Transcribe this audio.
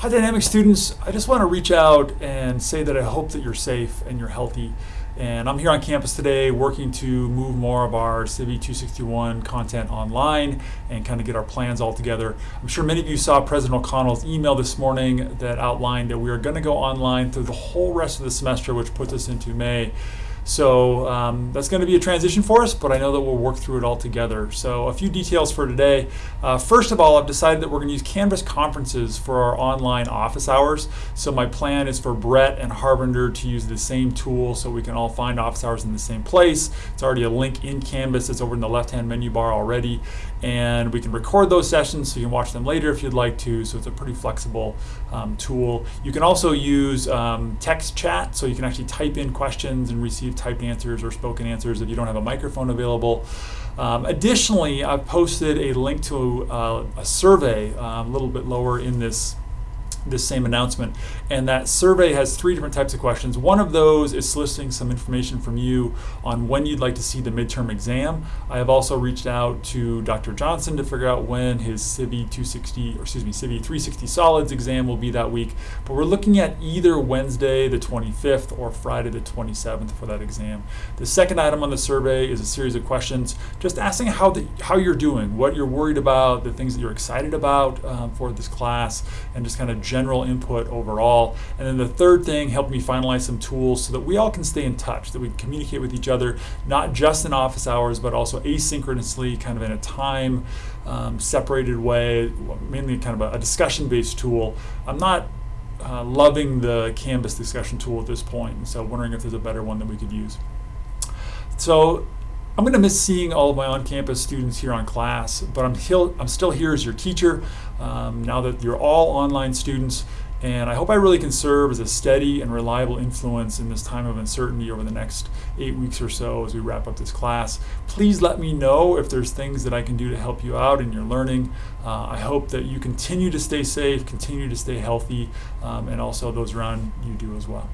Hi Dynamic students, I just want to reach out and say that I hope that you're safe and you're healthy. And I'm here on campus today working to move more of our CIVE 261 content online and kind of get our plans all together. I'm sure many of you saw President McConnell's email this morning that outlined that we are going to go online through the whole rest of the semester, which puts us into May. So um, that's going to be a transition for us, but I know that we'll work through it all together. So a few details for today. Uh, first of all, I've decided that we're going to use Canvas conferences for our online office hours. So my plan is for Brett and Harbinger to use the same tool so we can all find office hours in the same place. It's already a link in Canvas. It's over in the left-hand menu bar already. And we can record those sessions so you can watch them later if you'd like to. So it's a pretty flexible um, tool. You can also use um, text chat so you can actually type in questions and receive typed answers or spoken answers if you don't have a microphone available. Um, additionally, I've posted a link to uh, a survey um, a little bit lower in this this same announcement. And that survey has three different types of questions. One of those is soliciting some information from you on when you'd like to see the midterm exam. I have also reached out to Dr. Johnson to figure out when his CIVE 260, or excuse me, CIVE 360 Solids exam will be that week. But we're looking at either Wednesday the 25th or Friday the 27th for that exam. The second item on the survey is a series of questions just asking how, the, how you're doing, what you're worried about, the things that you're excited about um, for this class, and just kind of general input overall. And then the third thing helped me finalize some tools so that we all can stay in touch, that we communicate with each other, not just in office hours, but also asynchronously, kind of in a time um, separated way, mainly kind of a, a discussion based tool. I'm not uh, loving the Canvas discussion tool at this point, so wondering if there's a better one that we could use. So I'm going to miss seeing all of my on-campus students here on class, but I'm, still, I'm still here as your teacher um, now that you're all online students. And I hope I really can serve as a steady and reliable influence in this time of uncertainty over the next eight weeks or so as we wrap up this class. Please let me know if there's things that I can do to help you out in your learning. Uh, I hope that you continue to stay safe, continue to stay healthy, um, and also those around you do as well.